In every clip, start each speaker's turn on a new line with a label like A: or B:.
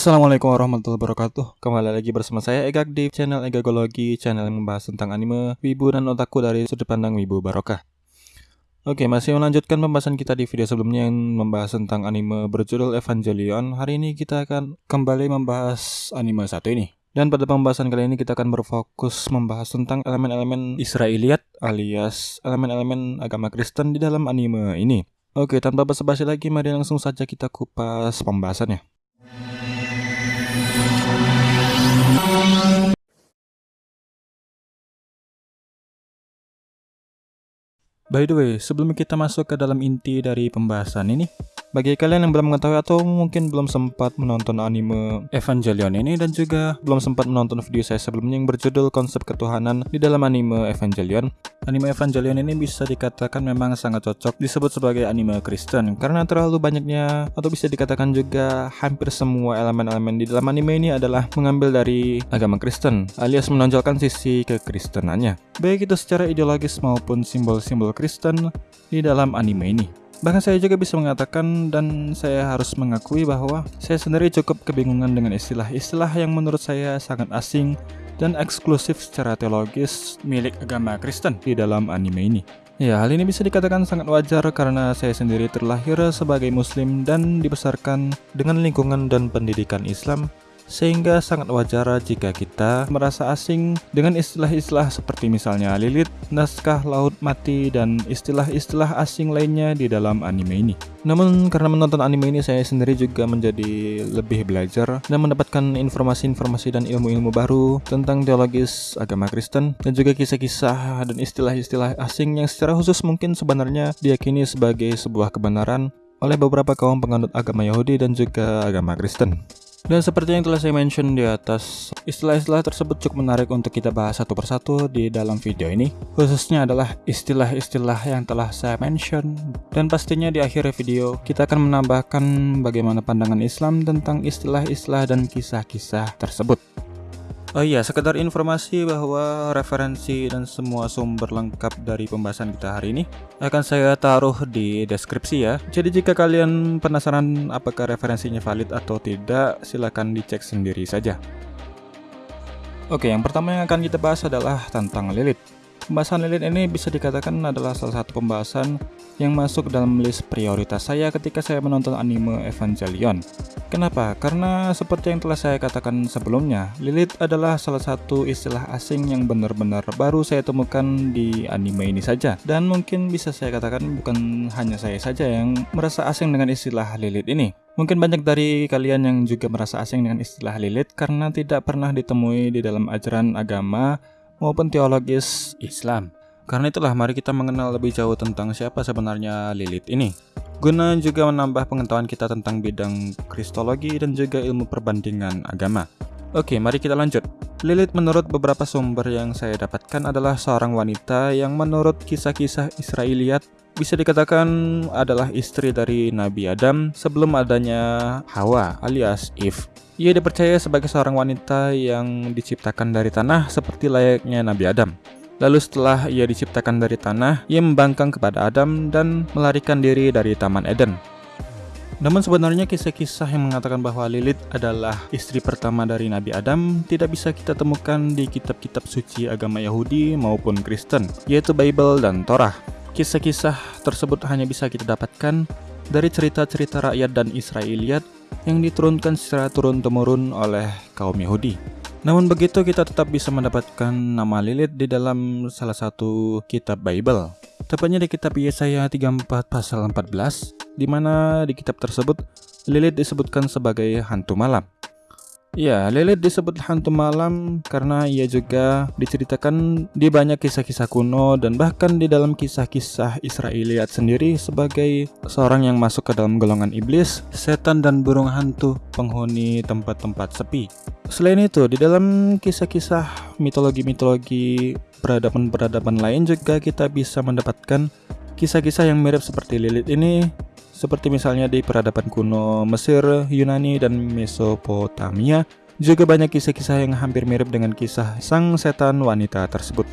A: Assalamualaikum warahmatullahi wabarakatuh Kembali lagi bersama saya Egak di channel Egagologi Channel yang membahas tentang anime, wibu, dan otaku dari sudut pandang wibu barokah Oke masih melanjutkan pembahasan kita di video sebelumnya yang membahas tentang anime berjudul Evangelion Hari ini kita akan kembali membahas anime satu ini dan pada pembahasan kali ini kita akan berfokus membahas tentang elemen-elemen Israeliat alias elemen-elemen agama Kristen di dalam anime ini. Oke, tanpa basa-basi lagi, mari langsung saja kita kupas pembahasannya. By the way, sebelum kita masuk ke dalam inti dari pembahasan ini, bagi kalian yang belum mengetahui atau mungkin belum sempat menonton anime Evangelion ini dan juga belum sempat menonton video saya sebelumnya yang berjudul konsep ketuhanan di dalam anime Evangelion, anime Evangelion ini bisa dikatakan memang sangat cocok disebut sebagai anime Kristen karena terlalu banyaknya atau bisa dikatakan juga hampir semua elemen-elemen di dalam anime ini adalah mengambil dari agama Kristen alias menonjolkan sisi kekristenannya, baik itu secara ideologis maupun simbol-simbol Kristen di dalam anime ini. Bahkan saya juga bisa mengatakan dan saya harus mengakui bahwa saya sendiri cukup kebingungan dengan istilah-istilah yang menurut saya sangat asing dan eksklusif secara teologis milik agama Kristen di dalam anime ini. Ya, hal ini bisa dikatakan sangat wajar karena saya sendiri terlahir sebagai muslim dan dibesarkan dengan lingkungan dan pendidikan Islam sehingga sangat wajar jika kita merasa asing dengan istilah-istilah seperti misalnya Lilith, naskah laut mati, dan istilah-istilah asing lainnya di dalam anime ini. Namun karena menonton anime ini saya sendiri juga menjadi lebih belajar dan mendapatkan informasi-informasi dan ilmu-ilmu baru tentang teologis agama Kristen dan juga kisah-kisah dan istilah-istilah asing yang secara khusus mungkin sebenarnya diyakini sebagai sebuah kebenaran oleh beberapa kaum penganut agama Yahudi dan juga agama Kristen. Dan seperti yang telah saya mention di atas, istilah-istilah tersebut cukup menarik untuk kita bahas satu persatu di dalam video ini. Khususnya adalah istilah-istilah yang telah saya mention. Dan pastinya di akhir video, kita akan menambahkan bagaimana pandangan Islam tentang istilah-istilah dan kisah-kisah tersebut. Oh iya, sekedar informasi bahwa referensi dan semua sumber lengkap dari pembahasan kita hari ini akan saya taruh di deskripsi ya. Jadi jika kalian penasaran apakah referensinya valid atau tidak, silahkan dicek sendiri saja. Oke, yang pertama yang akan kita bahas adalah tentang Lilith. Pembahasan Lilith ini bisa dikatakan adalah salah satu pembahasan yang masuk dalam list prioritas saya ketika saya menonton anime Evangelion. Kenapa? Karena seperti yang telah saya katakan sebelumnya, Lilith adalah salah satu istilah asing yang benar-benar baru saya temukan di anime ini saja. Dan mungkin bisa saya katakan bukan hanya saya saja yang merasa asing dengan istilah Lilith ini. Mungkin banyak dari kalian yang juga merasa asing dengan istilah Lilith karena tidak pernah ditemui di dalam ajaran agama maupun teologis Islam. Karena itulah mari kita mengenal lebih jauh tentang siapa sebenarnya Lilith ini. Guna juga menambah pengetahuan kita tentang bidang kristologi dan juga ilmu perbandingan agama. Oke, mari kita lanjut. Lilith menurut beberapa sumber yang saya dapatkan adalah seorang wanita yang menurut kisah-kisah Israeliat bisa dikatakan adalah istri dari Nabi Adam sebelum adanya Hawa alias Eve. Ia dipercaya sebagai seorang wanita yang diciptakan dari tanah seperti layaknya Nabi Adam. Lalu setelah ia diciptakan dari tanah, ia membangkang kepada Adam dan melarikan diri dari Taman Eden. Namun sebenarnya kisah-kisah yang mengatakan bahwa Lilith adalah istri pertama dari Nabi Adam tidak bisa kita temukan di kitab-kitab suci agama Yahudi maupun Kristen, yaitu Bible dan Torah. Kisah-kisah tersebut hanya bisa kita dapatkan dari cerita-cerita rakyat dan Israeliat yang diturunkan secara turun-temurun oleh kaum Yahudi. Namun begitu kita tetap bisa mendapatkan nama Lilith di dalam salah satu kitab Bible. Tepatnya di kitab Yesaya 34 pasal 14, di mana di kitab tersebut Lilith disebutkan sebagai hantu malam. Ya, Lilith disebut hantu malam karena ia juga diceritakan di banyak kisah-kisah kuno dan bahkan di dalam kisah-kisah Israeliat sendiri sebagai seorang yang masuk ke dalam golongan iblis, setan dan burung hantu penghuni tempat-tempat sepi. Selain itu, di dalam kisah-kisah mitologi-mitologi peradaban-peradaban lain juga kita bisa mendapatkan kisah-kisah yang mirip seperti Lilith ini seperti misalnya di peradaban kuno Mesir, Yunani, dan Mesopotamia, juga banyak kisah-kisah yang hampir mirip dengan kisah sang setan wanita tersebut.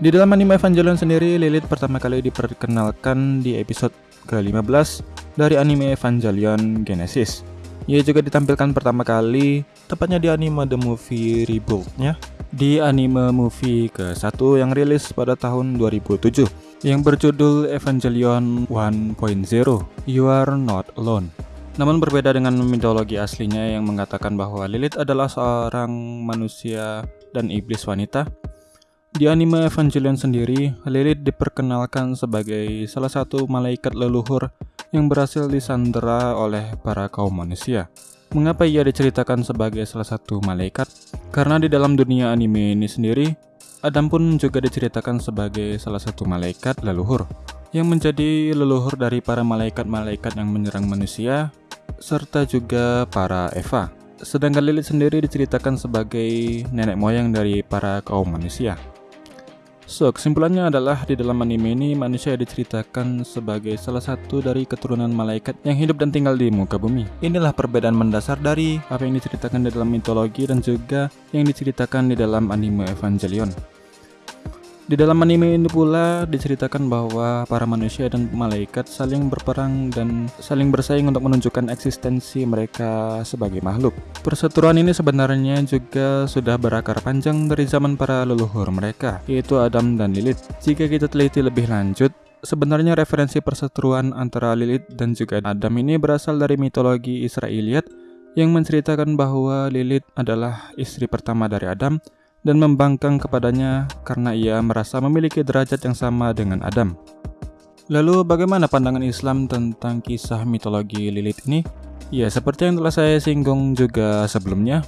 A: Di dalam anime Evangelion sendiri, Lilith pertama kali diperkenalkan di episode ke-15 dari anime Evangelion Genesis. Ia juga ditampilkan pertama kali, tepatnya di anime The Movie Rebuild-nya, di anime movie ke-1 yang rilis pada tahun 2007, yang berjudul Evangelion 1.0, You Are Not Alone. Namun berbeda dengan mitologi aslinya yang mengatakan bahwa Lilith adalah seorang manusia dan iblis wanita, di anime Evangelion sendiri, Lilith diperkenalkan sebagai salah satu malaikat leluhur yang berhasil disandera oleh para kaum manusia. Mengapa ia diceritakan sebagai salah satu malaikat? Karena di dalam dunia anime ini sendiri, Adam pun juga diceritakan sebagai salah satu malaikat leluhur yang menjadi leluhur dari para malaikat-malaikat yang menyerang manusia serta juga para Eva. Sedangkan Lilith sendiri diceritakan sebagai nenek moyang dari para kaum manusia. So, kesimpulannya adalah di dalam anime ini manusia diceritakan sebagai salah satu dari keturunan malaikat yang hidup dan tinggal di muka bumi. Inilah perbedaan mendasar dari apa yang diceritakan di dalam mitologi dan juga yang diceritakan di dalam anime Evangelion. Di dalam anime ini pula diceritakan bahwa para manusia dan malaikat saling berperang dan saling bersaing untuk menunjukkan eksistensi mereka sebagai makhluk. Perseteruan ini sebenarnya juga sudah berakar panjang dari zaman para leluhur mereka, yaitu Adam dan Lilith. Jika kita teliti lebih lanjut, Sebenarnya referensi perseteruan antara Lilith dan juga Adam ini berasal dari mitologi Israeliat yang menceritakan bahwa Lilith adalah istri pertama dari Adam dan membangkang kepadanya karena ia merasa memiliki derajat yang sama dengan Adam. Lalu bagaimana pandangan Islam tentang kisah mitologi Lilith ini? Ya, seperti yang telah saya singgung juga sebelumnya,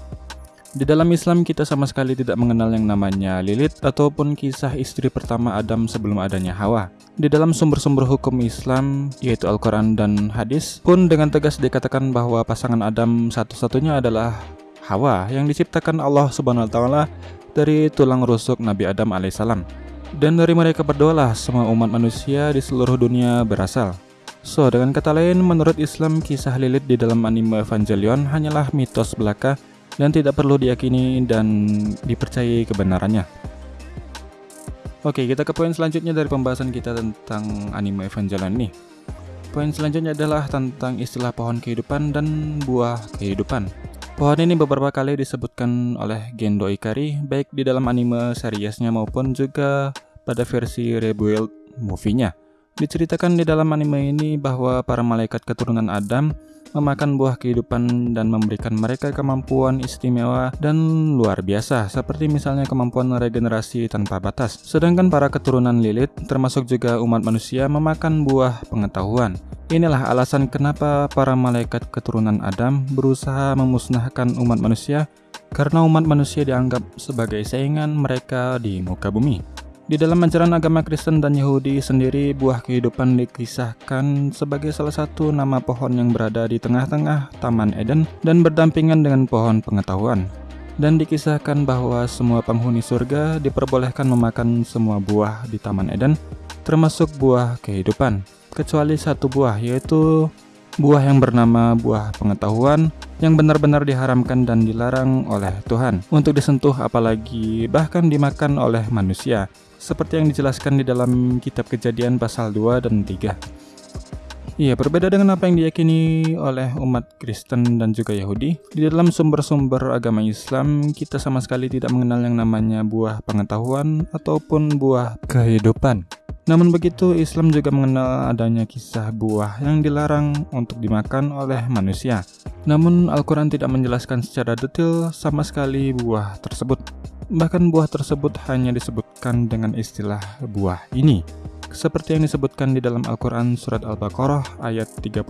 A: di dalam Islam kita sama sekali tidak mengenal yang namanya Lilith ataupun kisah istri pertama Adam sebelum adanya Hawa. Di dalam sumber-sumber hukum Islam, yaitu Al-Quran dan hadis, pun dengan tegas dikatakan bahwa pasangan Adam satu-satunya adalah Hawa yang diciptakan Allah Subhanahu wa taala dari tulang rusuk Nabi Adam alaihissalam. Dan dari mereka berdoalah semua umat manusia di seluruh dunia berasal. So, dengan kata lain, menurut Islam, kisah Lilith di dalam anime Evangelion hanyalah mitos belaka dan tidak perlu diyakini dan dipercayai kebenarannya. Oke, kita ke poin selanjutnya dari pembahasan kita tentang anime Evangelion ini. Poin selanjutnya adalah tentang istilah pohon kehidupan dan buah kehidupan. Pohon ini beberapa kali disebutkan oleh Gendo Ikari baik di dalam anime seriesnya maupun juga pada versi rebuild movie-nya. Diceritakan di dalam anime ini bahwa para malaikat keturunan Adam memakan buah kehidupan dan memberikan mereka kemampuan istimewa dan luar biasa, seperti misalnya kemampuan regenerasi tanpa batas. Sedangkan para keturunan Lilith, termasuk juga umat manusia, memakan buah pengetahuan. Inilah alasan kenapa para malaikat keturunan Adam berusaha memusnahkan umat manusia, karena umat manusia dianggap sebagai saingan mereka di muka bumi. Di dalam ajaran agama Kristen dan Yahudi sendiri, buah kehidupan dikisahkan sebagai salah satu nama pohon yang berada di tengah-tengah Taman Eden dan berdampingan dengan pohon pengetahuan. Dan dikisahkan bahwa semua penghuni surga diperbolehkan memakan semua buah di Taman Eden, termasuk buah kehidupan, kecuali satu buah yaitu buah yang bernama buah pengetahuan yang benar-benar diharamkan dan dilarang oleh Tuhan untuk disentuh apalagi bahkan dimakan oleh manusia seperti yang dijelaskan di dalam kitab kejadian pasal 2 dan 3. Iya, berbeda dengan apa yang diyakini oleh umat Kristen dan juga Yahudi, di dalam sumber-sumber agama Islam kita sama sekali tidak mengenal yang namanya buah pengetahuan ataupun buah kehidupan. Namun begitu, Islam juga mengenal adanya kisah buah yang dilarang untuk dimakan oleh manusia. Namun Al-Quran tidak menjelaskan secara detail sama sekali buah tersebut. Bahkan buah tersebut hanya disebutkan dengan istilah buah ini, seperti yang disebutkan di dalam Al-Quran Surat Al-Baqarah ayat 35.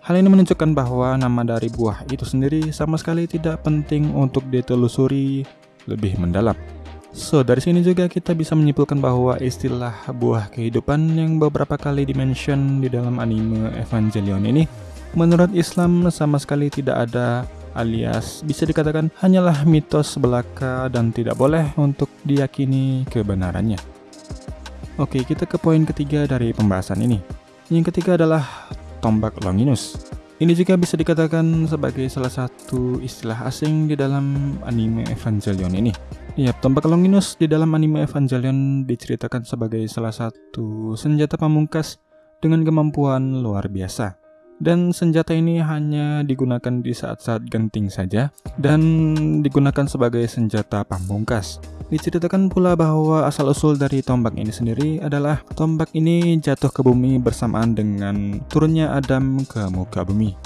A: Hal ini menunjukkan bahwa nama dari buah itu sendiri sama sekali tidak penting untuk ditelusuri lebih mendalam. So, dari sini juga kita bisa menyimpulkan bahwa istilah buah kehidupan yang beberapa kali dimention di dalam anime Evangelion ini menurut Islam sama sekali tidak ada alias bisa dikatakan hanyalah mitos belaka dan tidak boleh untuk diyakini kebenarannya. Oke, kita ke poin ketiga dari pembahasan ini. Yang ketiga adalah tombak Longinus. Ini juga bisa dikatakan sebagai salah satu istilah asing di dalam anime Evangelion ini. Ya, tombak Longinus di dalam anime Evangelion diceritakan sebagai salah satu senjata pamungkas dengan kemampuan luar biasa dan senjata ini hanya digunakan di saat-saat genting saja dan digunakan sebagai senjata pamungkas. Diceritakan pula bahwa asal-usul dari tombak ini sendiri adalah tombak ini jatuh ke bumi bersamaan dengan turunnya Adam ke muka bumi.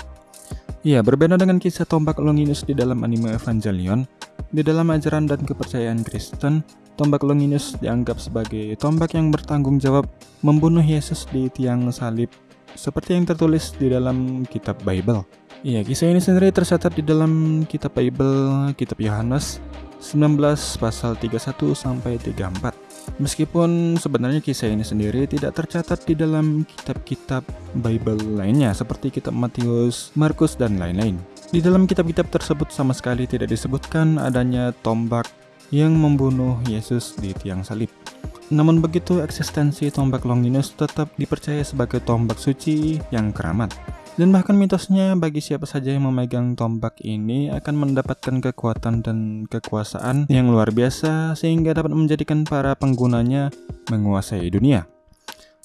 A: Ya, berbeda dengan kisah tombak Longinus di dalam anime Evangelion, di dalam ajaran dan kepercayaan Kristen, tombak Longinus dianggap sebagai tombak yang bertanggung jawab membunuh Yesus di tiang salib, seperti yang tertulis di dalam kitab Bible. Iya, kisah ini sendiri tercatat di dalam kitab Bible, kitab Yohanes, 19 pasal 31 sampai 34. Meskipun sebenarnya kisah ini sendiri tidak tercatat di dalam kitab-kitab Bible lainnya seperti kitab Matius, Markus dan lain-lain. Di dalam kitab-kitab tersebut sama sekali tidak disebutkan adanya tombak yang membunuh Yesus di tiang salib. Namun begitu eksistensi tombak Longinus tetap dipercaya sebagai tombak suci yang keramat. Dan bahkan mitosnya bagi siapa saja yang memegang tombak ini akan mendapatkan kekuatan dan kekuasaan yang luar biasa sehingga dapat menjadikan para penggunanya menguasai dunia.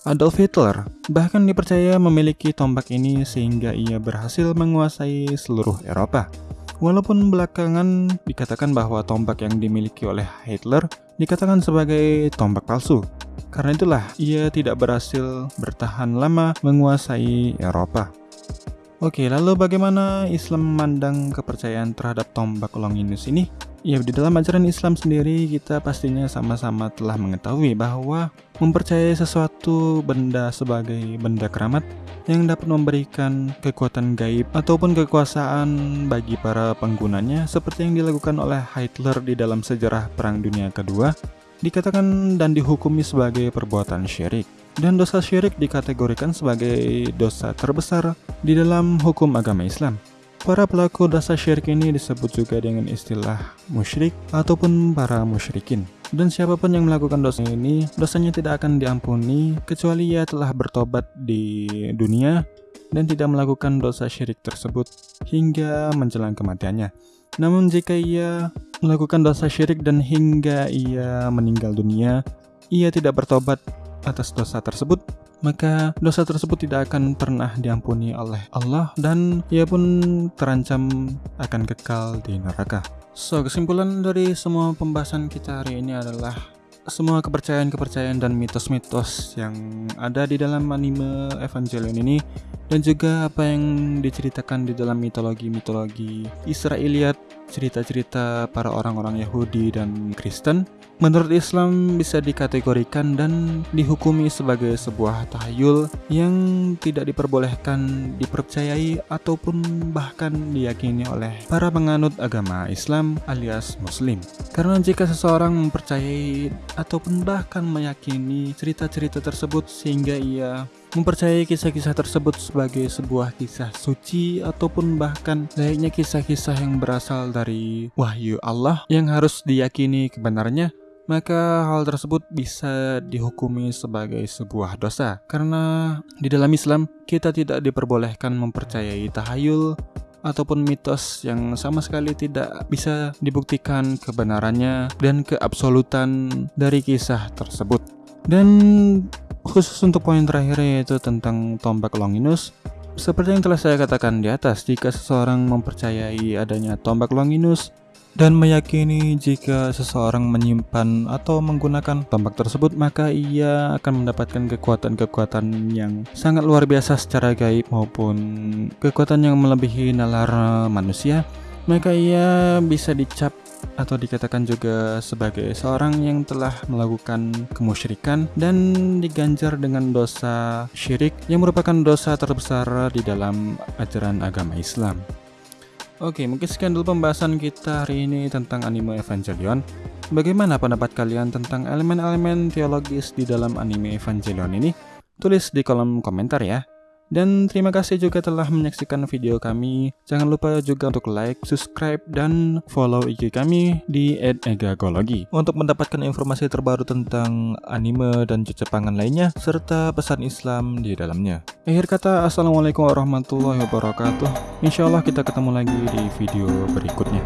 A: Adolf Hitler bahkan dipercaya memiliki tombak ini sehingga ia berhasil menguasai seluruh Eropa. Walaupun belakangan dikatakan bahwa tombak yang dimiliki oleh Hitler dikatakan sebagai tombak palsu. Karena itulah ia tidak berhasil bertahan lama menguasai Eropa. Oke, lalu bagaimana Islam memandang kepercayaan terhadap tombak Longinus ini? Ya, di dalam ajaran Islam sendiri kita pastinya sama-sama telah mengetahui bahwa mempercayai sesuatu benda sebagai benda keramat yang dapat memberikan kekuatan gaib ataupun kekuasaan bagi para penggunanya seperti yang dilakukan oleh Hitler di dalam sejarah Perang Dunia Kedua dikatakan dan dihukumi sebagai perbuatan syirik dan dosa syirik dikategorikan sebagai dosa terbesar di dalam hukum agama Islam. Para pelaku dosa syirik ini disebut juga dengan istilah musyrik ataupun para musyrikin. Dan siapa pun yang melakukan dosa ini, dosanya tidak akan diampuni kecuali ia telah bertobat di dunia dan tidak melakukan dosa syirik tersebut hingga menjelang kematiannya. Namun jika ia melakukan dosa syirik dan hingga ia meninggal dunia, ia tidak bertobat atas dosa tersebut, maka dosa tersebut tidak akan pernah diampuni oleh Allah dan ia pun terancam akan kekal di neraka. So, kesimpulan dari semua pembahasan kita hari ini adalah semua kepercayaan-kepercayaan dan mitos-mitos yang ada di dalam anime Evangelion ini dan juga apa yang diceritakan di dalam mitologi-mitologi Israeliat, cerita-cerita para orang-orang Yahudi dan Kristen menurut Islam bisa dikategorikan dan dihukumi sebagai sebuah tahayul yang tidak diperbolehkan dipercayai ataupun bahkan diyakini oleh para penganut agama Islam alias Muslim. Karena jika seseorang mempercayai ataupun bahkan meyakini cerita-cerita tersebut sehingga ia mempercayai kisah-kisah tersebut sebagai sebuah kisah suci ataupun bahkan layaknya kisah-kisah yang berasal dari wahyu Allah yang harus diyakini kebenarannya maka hal tersebut bisa dihukumi sebagai sebuah dosa. Karena di dalam Islam, kita tidak diperbolehkan mempercayai tahayul ataupun mitos yang sama sekali tidak bisa dibuktikan kebenarannya dan keabsolutan dari kisah tersebut. Dan khusus untuk poin terakhir yaitu tentang tombak Longinus, seperti yang telah saya katakan di atas, jika seseorang mempercayai adanya tombak Longinus, dan meyakini jika seseorang menyimpan atau menggunakan tombak tersebut maka ia akan mendapatkan kekuatan-kekuatan yang sangat luar biasa secara gaib maupun kekuatan yang melebihi nalar manusia. Maka ia bisa dicap atau dikatakan juga sebagai seorang yang telah melakukan kemusyrikan dan diganjar dengan dosa syirik yang merupakan dosa terbesar di dalam ajaran agama Islam. Oke, mungkin sekian dulu pembahasan kita hari ini tentang anime Evangelion. Bagaimana pendapat kalian tentang elemen-elemen teologis di dalam anime Evangelion ini? Tulis di kolom komentar ya. Dan terima kasih juga telah menyaksikan video kami. Jangan lupa juga untuk like, subscribe, dan follow IG kami di @egagology untuk mendapatkan informasi terbaru tentang anime dan cepangan lainnya serta pesan Islam di dalamnya. Akhir kata, Assalamualaikum warahmatullahi wabarakatuh. Insya Allah kita ketemu lagi di video berikutnya.